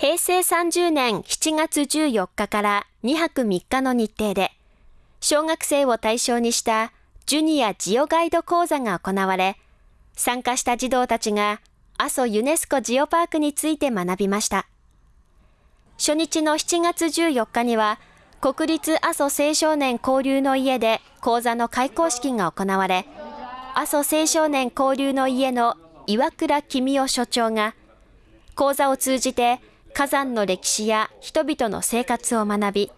平成30年7月14日から2泊3日の日程で、小学生を対象にしたジュニアジオガイド講座が行われ、参加した児童たちが阿蘇ユネスコジオパークについて学びました。初日の7月14日には、国立阿蘇青少年交流の家で講座の開講式が行われ、阿蘇青少年交流の家の岩倉公夫所長が、講座を通じて火山の歴史や人々の生活を学び、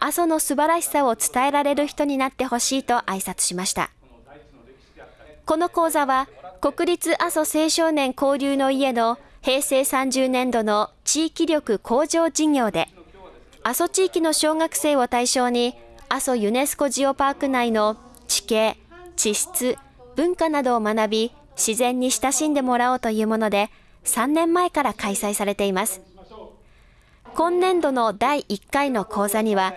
阿蘇の素晴らしさを伝えられる人になってほしいと挨拶しました。この講座は、国立阿蘇青少年交流の家の平成30年度の地域力向上事業で、阿蘇地域の小学生を対象に、阿蘇ユネスコジオパーク内の地形、地質、文化などを学び、自然に親しんでもらおうというもので、3年前から開催されています。今年度の第1回の講座には、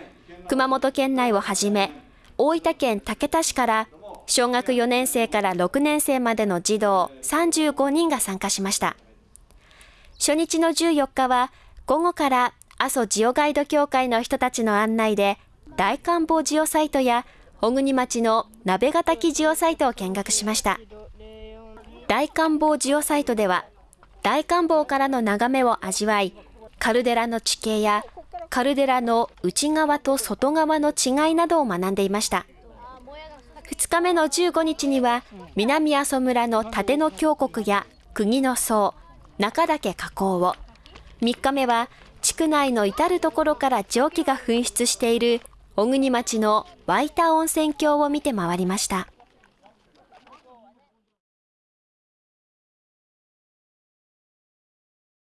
熊本県内をはじめ、大分県竹田市から小学4年生から6年生までの児童35人が参加しました。初日の14日は午後から阿蘇ジオガイド協会の人たちの案内で大観望ジオサイトや小国町の鍋ヶ滝ジオサイトを見学しました。大観望ジオサイトでは大観望からの眺めを味わい、カルデラの地形やカルデラの内側と外側の違いなどを学んでいました。2日目の15日には、南阿蘇村の立野峡谷や釘の層、中岳河口を、3日目は地区内の至るところから蒸気が噴出している小国町の湧いた温泉郷を見て回りました。